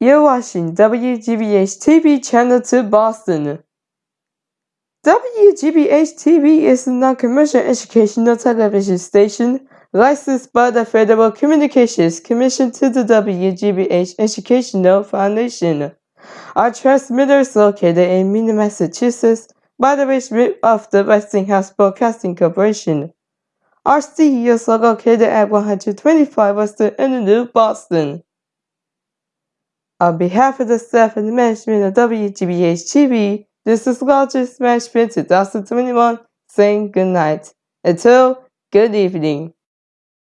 You're watching WGBH TV Channel 2 Boston. WGBH TV is a non-commercial educational television station licensed by the Federal Communications Commission to the WGBH Educational Foundation. Our transmitter is located in Needham, Massachusetts by the Rip of the Westinghouse Broadcasting Corporation. Our studios are located at 125 Western Avenue, Boston. On behalf of the staff and the management of WGBH TV, this is Lodges Management 2021 saying good night. Until good evening.